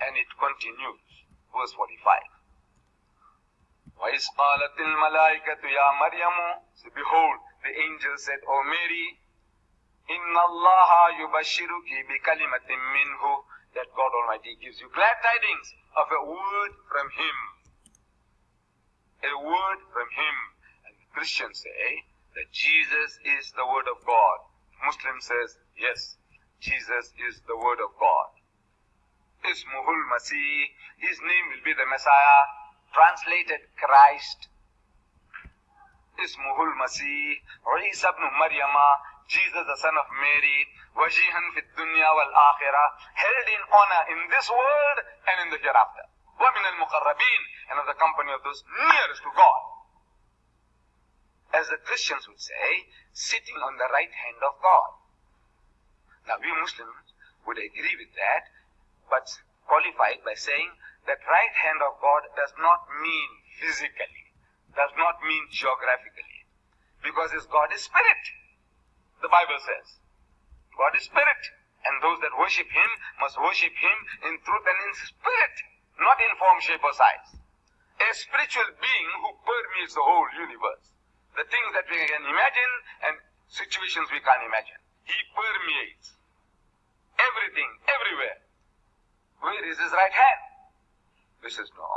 And it continues. Verse 45. وَإِذْ قَالَتِ الْمَلَائِكَةُ يَا مَرْيَمُ So behold, the angel said, O Mary, إِنَّ اللَّهَ يُبَشِّرُكِ بِكَلِمَةٍ مِّنْهُ That God Almighty gives you glad tidings of a word from Him. A word from Him. And Christians say that Jesus is the Word of God. Muslim says, yes, Jesus is the Word of God. Ismuhul Masih, His name will be the Messiah, translated Christ. Ismuhul Masih, Isa ibn Maryama, Jesus the son of Mary, wajihan fit dunya wal akhirah, held in honor in this world and in the hereafter. وَمِنَ الْمُقَرَّبِينَ and of the company of those nearest to God. As the Christians would say, sitting on the right hand of God. Now we Muslims would agree with that, but qualify it by saying that right hand of God does not mean physically, does not mean geographically, because his God is spirit. The Bible says, God is spirit, and those that worship him must worship him in truth and in spirit, not in form, shape, or size. A spiritual being who permeates the whole universe. The things that we can imagine and situations we can't imagine. He permeates everything, everywhere. Where is his right hand? This is no,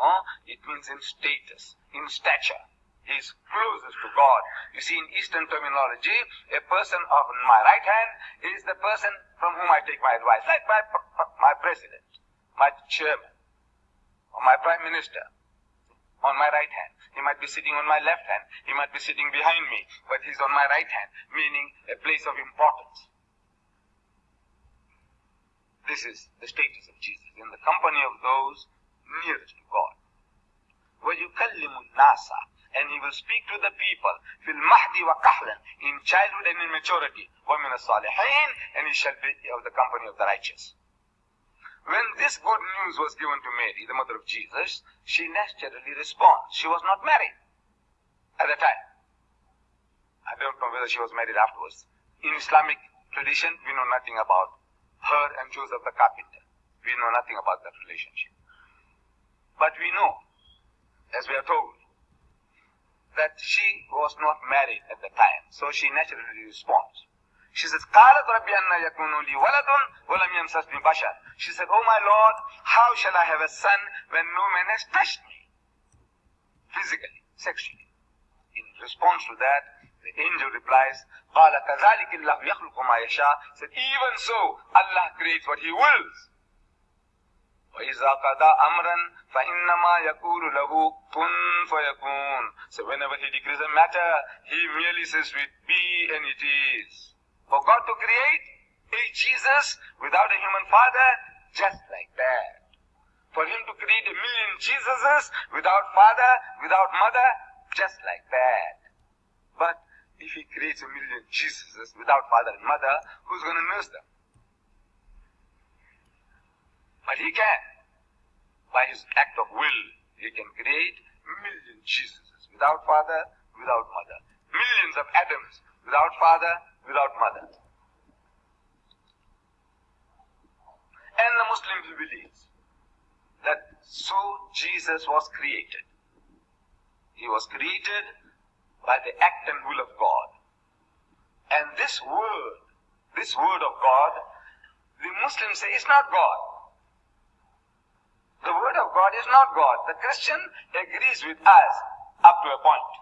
it means in status, in stature. He is closest to God. You see, in Eastern terminology, a person of my right hand is the person from whom I take my advice, like my, my president, my chairman, or my prime minister, on my right hand. He might be sitting on my left hand. He might be sitting behind me, but he's on my right hand, meaning a place of importance. This is the status of Jesus in the company of those nearest to God. وَيُكَلِّمُ النَّاسَ and he will speak to the people fil mahdi wa kahlan in childhood and in maturity wa min salihin and he shall be of the company of the righteous when this good news was given to Mary, the mother of Jesus, she naturally responds. She was not married at the time. I don't know whether she was married afterwards. In Islamic tradition, we know nothing about her and Joseph the carpenter. We know nothing about that relationship. But we know, as we are told, that she was not married at the time. So she naturally responds. She says, قالت ربي أن يكون لي ولد ولم يمسسني بشر. She said, Oh my Lord, how shall I have a son when no man has touched me? Physically, sexually. In response to that, the angel replies, قال كذلك الله يخلق ما يشاء. Said, even so, Allah creates what He wills. وإذا قضى أمرا فإنما يقول له كن فيكون. So whenever He decrees a matter, He merely says to it, be and it is. For God to create a Jesus without a human father, just like that. For him to create a million Jesuses without father, without mother, just like that. But if he creates a million Jesuses without father and mother, who's going to nurse them? But he can. By his act of will, he can create million Jesuses without father, without mother. Millions of Adams without father, without mother. And the Muslims believe that so Jesus was created. He was created by the act and will of God. And this word, this word of God, the Muslims say is not God. The word of God is not God. The Christian agrees with us up to a point.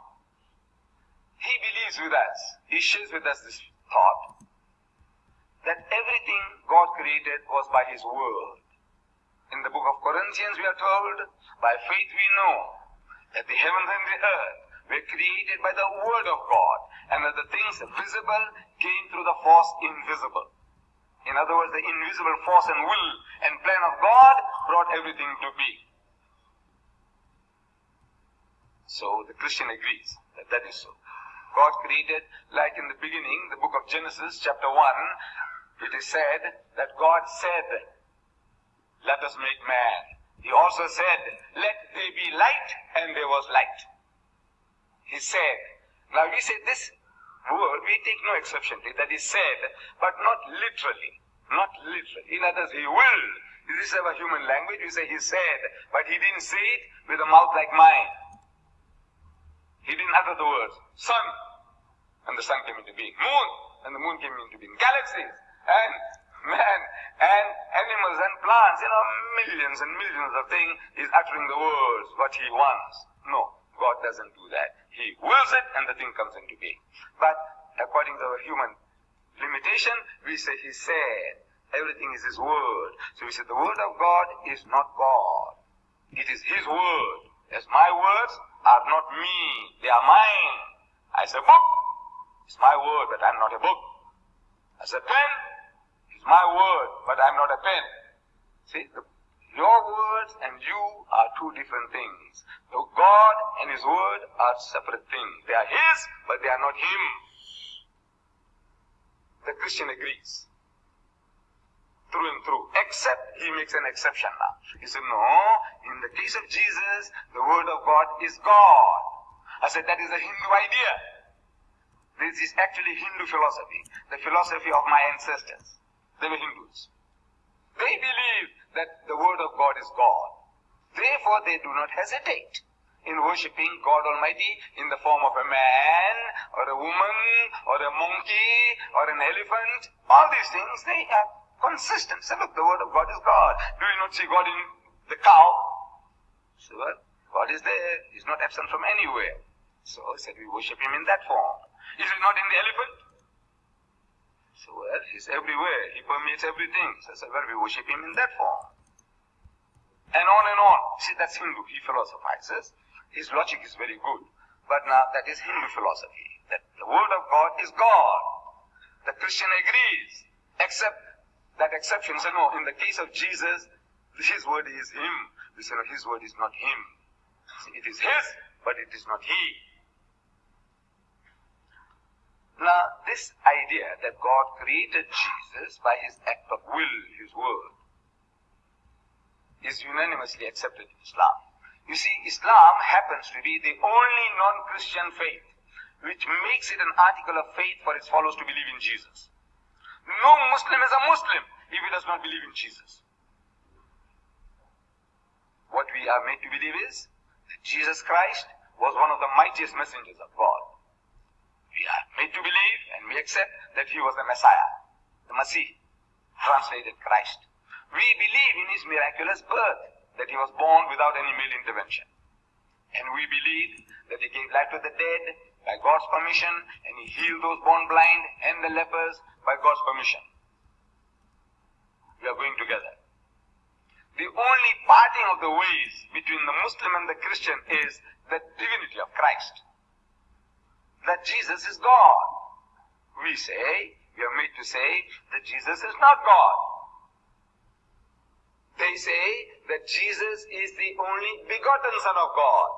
He believes with us. He shares with us this thought that everything God created was by His word. In the book of Corinthians we are told, by faith we know that the heavens and the earth were created by the word of God, and that the things visible came through the force invisible. In other words, the invisible force and will and plan of God brought everything to be. So the Christian agrees that that is so. God created, like in the beginning, the book of Genesis, chapter 1, it is said that God said, Let us make man. He also said, Let there be light, and there was light. He said. Now we say this word, we take no exception to that is said, but not literally. not literally. In others, he will. This is our human language. We say he said, but he didn't say it with a mouth like mine. He didn't utter the words, sun, and the sun came into being. Moon, and the moon came into being. Galaxies, and man, and animals and plants, you know, millions and millions of things. He's uttering the words, what he wants. No, God doesn't do that. He wills it, and the thing comes into being. But according to our human limitation, we say he said. Everything is his word. So we say the word of God is not God. It is his word. As my words are not me, they are mine. I say book, it's my word, but I'm not a book. I say pen, it's my word, but I'm not a pen. See, the, your words and you are two different things. So God and His word are separate things. They are His, but they are not Him. The Christian agrees. Through and through. Except he makes an exception now. He said, no, in the case of Jesus, the word of God is God. I said, that is a Hindu idea. This is actually Hindu philosophy. The philosophy of my ancestors. They were Hindus. They believe that the word of God is God. Therefore, they do not hesitate in worshipping God Almighty in the form of a man, or a woman, or a monkey, or an elephant. All these things, they are consistent. Say, look, the word of God is God. Do you not see God in the cow? So, well, God is there. He's not absent from anywhere. So said, we worship him in that form. Is it not in the elephant? So, well, he's everywhere. He permeates everything. So I said, we worship him in that form. And on and on. See, that's Hindu. He philosophizes. His logic is very good. But now that is Hindu philosophy. That the word of God is God. The Christian agrees. Except that exception say, no, in the case of Jesus, his word is him. We say, no, his word is not him. See, it is his, but it is not he. Now, this idea that God created Jesus by his act of will, his word, is unanimously accepted in Islam. You see, Islam happens to be the only non-Christian faith which makes it an article of faith for its followers to believe in Jesus. No Muslim is a Muslim if he does not believe in Jesus. What we are made to believe is that Jesus Christ was one of the mightiest messengers of God. We are made to believe and we accept that he was the Messiah, the Masih, translated Christ. We believe in his miraculous birth, that he was born without any male intervention. And we believe that he gave life to the dead by God's permission, and he healed those born blind and the lepers by God's permission. We are going together. The only parting of the ways between the Muslim and the Christian is the divinity of Christ. That Jesus is God. We say, we are made to say that Jesus is not God. They say that Jesus is the only begotten Son of God.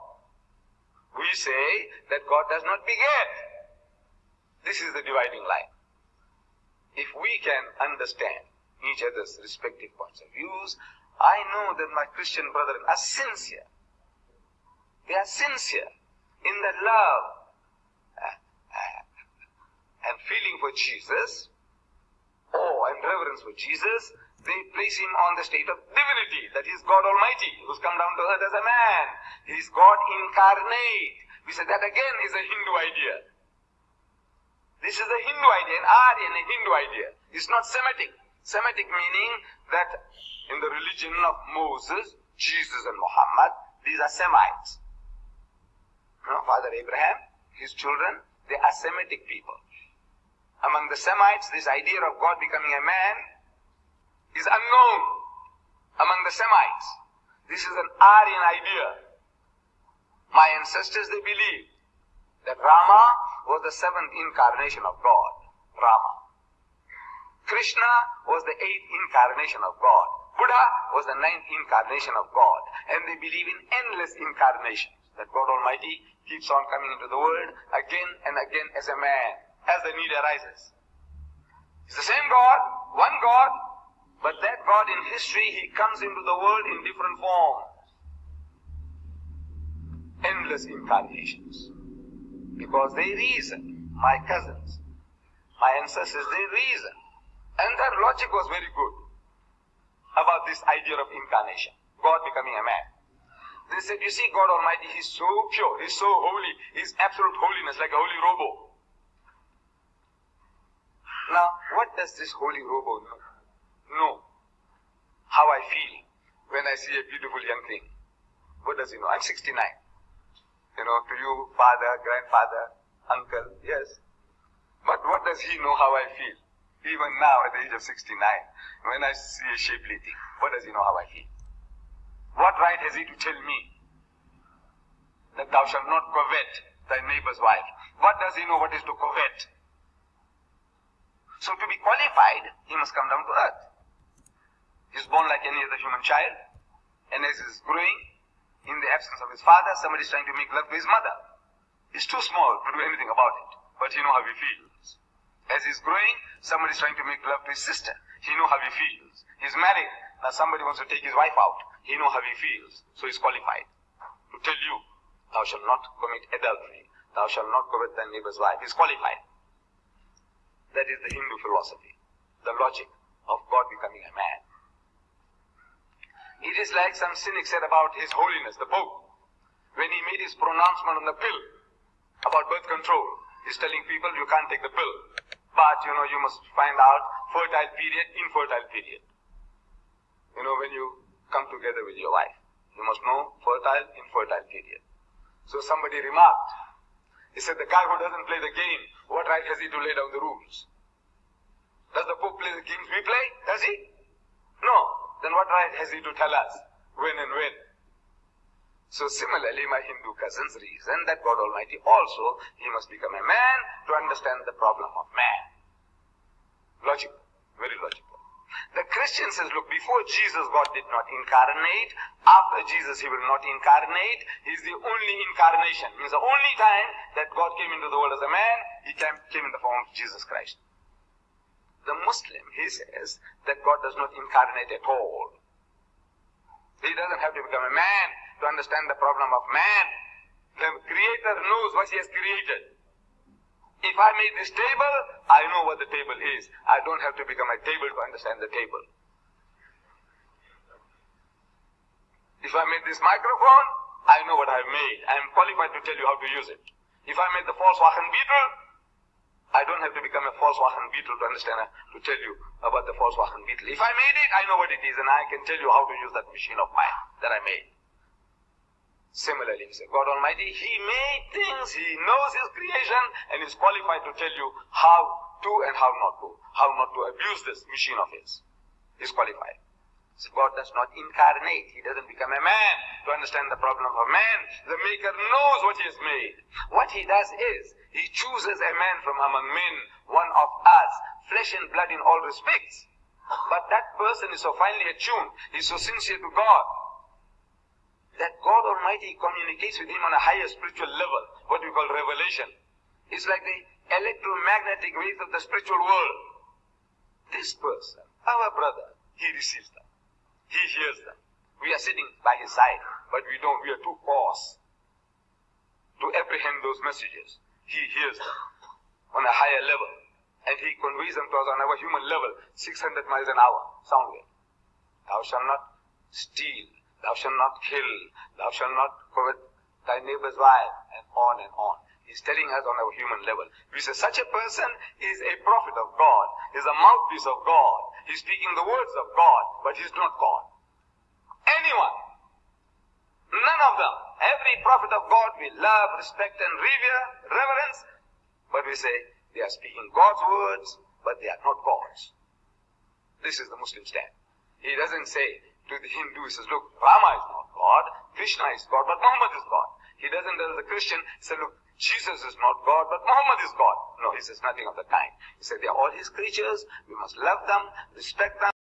We say that God does not beget. This is the dividing line. If we can understand each other's respective points of views, I know that my Christian brethren are sincere. They are sincere in their love and feeling for Jesus, awe and reverence for Jesus, they place him on the state of divinity, that is God Almighty, who's come down to earth as a man. He's God incarnate. We say that again is a Hindu idea. This is a Hindu idea, an Aryan, a Hindu idea. It's not Semitic. Semitic meaning that in the religion of Moses, Jesus and Muhammad, these are Semites. You know, Father Abraham, his children, they are Semitic people. Among the Semites, this idea of God becoming a man is unknown among the Semites. This is an Aryan idea. My ancestors, they believed that Rama was the seventh incarnation of God. Rama. Krishna was the eighth incarnation of God. Buddha was the ninth incarnation of God. And they believe in endless incarnations. That God Almighty keeps on coming into the world again and again as a man, as the need arises. It's the same God, one God, but that God in history, He comes into the world in different forms. Endless incarnations. Because they reason. My cousins, my ancestors, they reason. And their logic was very good about this idea of incarnation, God becoming a man. They said, you see, God Almighty, He's so pure, He's so holy, He's absolute holiness, like a holy robo. Now, what does this holy robo know? Know how I feel when I see a beautiful young thing. What does he know? I'm 69. You know, to you, father, grandfather, uncle, yes. But what does he know how I feel? Even now, at the age of 69, when I see a shapely thing, what does he know how I feel? What right has he to tell me that thou shalt not covet thy neighbor's wife? What does he know what is to covet? So to be qualified, he must come down to earth. He's born like any other human child, and as he's growing, in the absence of his father, somebody is trying to make love to his mother. He's too small to do anything about it, but he knows how he feels. As he's growing, somebody is trying to make love to his sister. He knows how he feels. He's married. Now somebody wants to take his wife out. He knows how he feels. So he's qualified to tell you, thou shalt not commit adultery. Thou shalt not covet thy neighbor's wife. He's qualified. That is the Hindu philosophy. The logic of God becoming a man. It is like some cynic said about His Holiness, the Pope, when he made his pronouncement on the pill about birth control. He's telling people you can't take the pill, but you know you must find out fertile period, infertile period. You know when you come together with your wife, you must know fertile, infertile period. So somebody remarked, he said the guy who doesn't play the game, what right has he to lay down the rules? Does the Pope play the games we play? Does he? No then what right has he to tell us when and when? So similarly, my Hindu cousins reason that God Almighty also, he must become a man to understand the problem of man. Logical, very logical. The Christian says, look, before Jesus, God did not incarnate. After Jesus, he will not incarnate. He's the only incarnation. Means the only time that God came into the world as a man, he came, came in the form of Jesus Christ. The Muslim, he says that God does not incarnate at all. He doesn't have to become a man to understand the problem of man. The Creator knows what He has created. If I made this table, I know what the table is. I don't have to become a table to understand the table. If I made this microphone, I know what I've made. I am qualified to tell you how to use it. If I made the false Volkswagen Beetle, I don't have to become a false Volkswagen Beetle to understand, uh, to tell you about the false Volkswagen Beetle. If I made it, I know what it is, and I can tell you how to use that machine of mine that I made. Similarly, he said, God Almighty, He made things, He knows His creation, and is qualified to tell you how to and how not to, how not to abuse this machine of His. He's qualified. So God does not incarnate. He doesn't become a man to understand the problem of a man. The Maker knows what He has made. What He does is, he chooses a man from among men, one of us, flesh and blood in all respects. But that person is so finely attuned, he's so sincere to God, that God Almighty communicates with him on a higher spiritual level, what we call revelation. It's like the electromagnetic waves of the spiritual world. This person, our brother, he receives them. He hears them. We are sitting by his side, but we don't, we are too coarse to apprehend those messages. He hears them on a higher level. And he conveys them to us on our human level, 600 miles an hour, sound wave. Thou shalt not steal, thou shalt not kill, thou shalt not covet thy neighbor's wife, and on and on. He's telling us on our human level. We say such a person is a prophet of God, is a mouthpiece of God. He's speaking the words of God, but he's not God. Anyone, none of them, Every prophet of God we love, respect and revere, reverence. But we say they are speaking God's words, but they are not God's. This is the Muslim stand. He doesn't say to the Hindu, he says, look, Rama is not God, Krishna is God, but Muhammad is God. He doesn't tell the Christian, say, look, Jesus is not God, but Muhammad is God. No, he says nothing of the kind. He said they are all his creatures, we must love them, respect them,